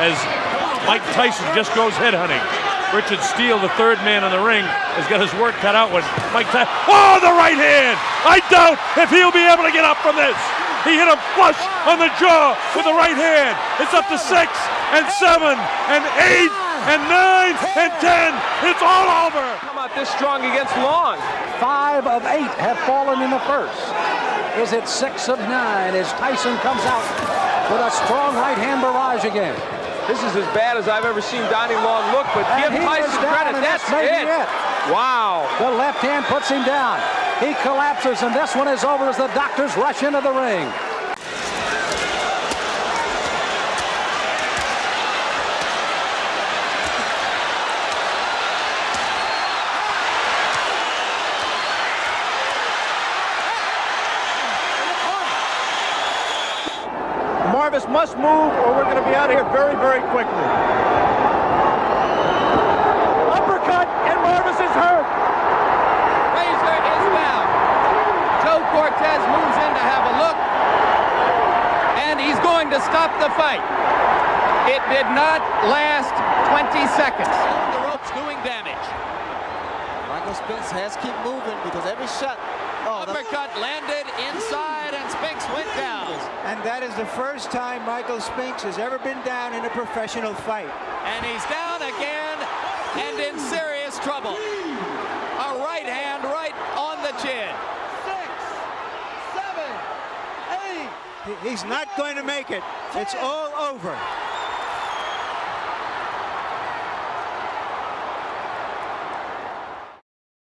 as Mike Tyson just goes headhunting. Richard Steele, the third man in the ring, has got his work cut out when Mike Tyson. Oh, the right hand! I doubt if he'll be able to get up from this. He hit him flush on the jaw with the right hand. It's up to six and seven and eight and nine and ten. It's all over. Come out this strong against Long. Five of eight have fallen in the first. Is it six of nine as Tyson comes out with a strong right hand barrage again? This is as bad as I've ever seen Donnie Long look, but And give he Tyson credit. That's, it. it. Wow. The left hand puts him down. He collapses, and this one is over as the doctors rush into the ring. Marvis must move or we're going to be out of here very, very quickly. Uppercut and Marvis is hurt. Frazier is down. Joe Cortez moves in to have a look. And he's going to stop the fight. It did not last 20 seconds. The rope's doing damage. Michael Spinks has to keep moving because every shot... Oh, Uppercut landed inside and Spinks went down. And that is the first time Michael Spinks has ever been down in a professional fight. And he's down again and in serious trouble. A right hand right on the chin. Six, seven, eight. He's not going to make it. It's all over.